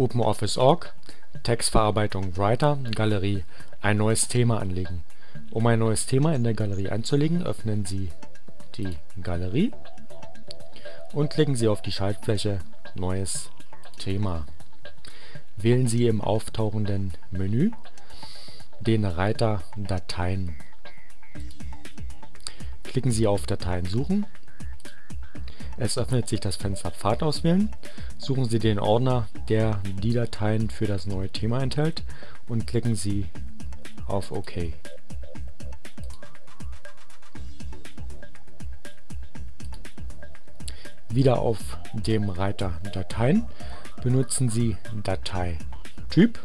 OpenOffice.org, Textverarbeitung Writer, Galerie, ein neues Thema anlegen. Um ein neues Thema in der Galerie anzulegen, öffnen Sie die Galerie und klicken Sie auf die Schaltfläche Neues Thema. Wählen Sie im auftauchenden Menü den Reiter Dateien. Klicken Sie auf Dateien suchen es öffnet sich das Fenster Pfad auswählen. Suchen Sie den Ordner, der die Dateien für das neue Thema enthält und klicken Sie auf OK. Wieder auf dem Reiter Dateien benutzen Sie Dateityp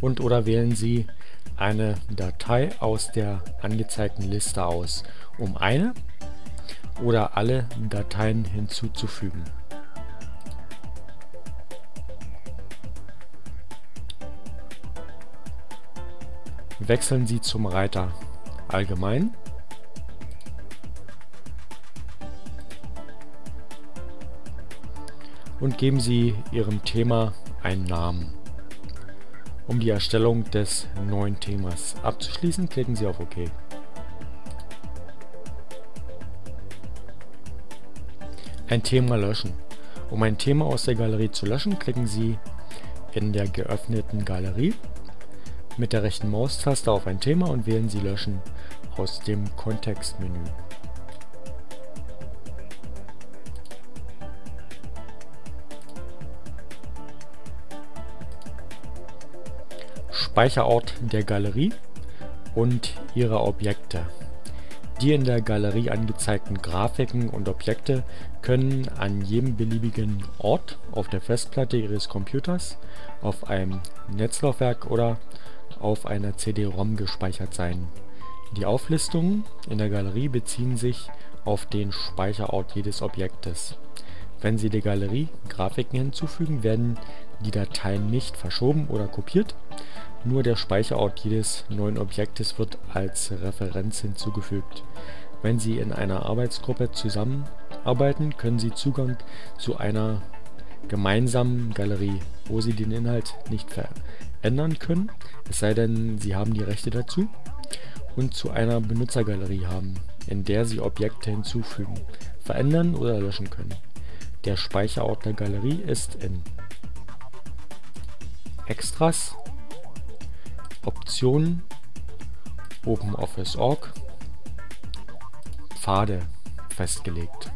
und oder wählen Sie eine Datei aus der angezeigten Liste aus, um eine oder alle Dateien hinzuzufügen. Wechseln Sie zum Reiter Allgemein und geben Sie Ihrem Thema einen Namen. Um die Erstellung des neuen Themas abzuschließen, klicken Sie auf OK. Ein Thema löschen. Um ein Thema aus der Galerie zu löschen, klicken Sie in der geöffneten Galerie mit der rechten Maustaste auf ein Thema und wählen Sie Löschen aus dem Kontextmenü. Speicherort der Galerie und ihre Objekte die in der Galerie angezeigten Grafiken und Objekte können an jedem beliebigen Ort auf der Festplatte Ihres Computers, auf einem Netzlaufwerk oder auf einer CD-ROM gespeichert sein. Die Auflistungen in der Galerie beziehen sich auf den Speicherort jedes Objektes. Wenn Sie der Galerie Grafiken hinzufügen, werden die Dateien nicht verschoben oder kopiert, nur der Speicherort jedes neuen Objektes wird als Referenz hinzugefügt. Wenn Sie in einer Arbeitsgruppe zusammenarbeiten, können Sie Zugang zu einer gemeinsamen Galerie, wo Sie den Inhalt nicht verändern können, es sei denn, Sie haben die Rechte dazu, und zu einer Benutzergalerie haben, in der Sie Objekte hinzufügen, verändern oder löschen können. Der Speicherort der Galerie ist in Extras, Optionen, OpenOffice.org, Pfade festgelegt.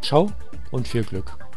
Ciao und viel Glück!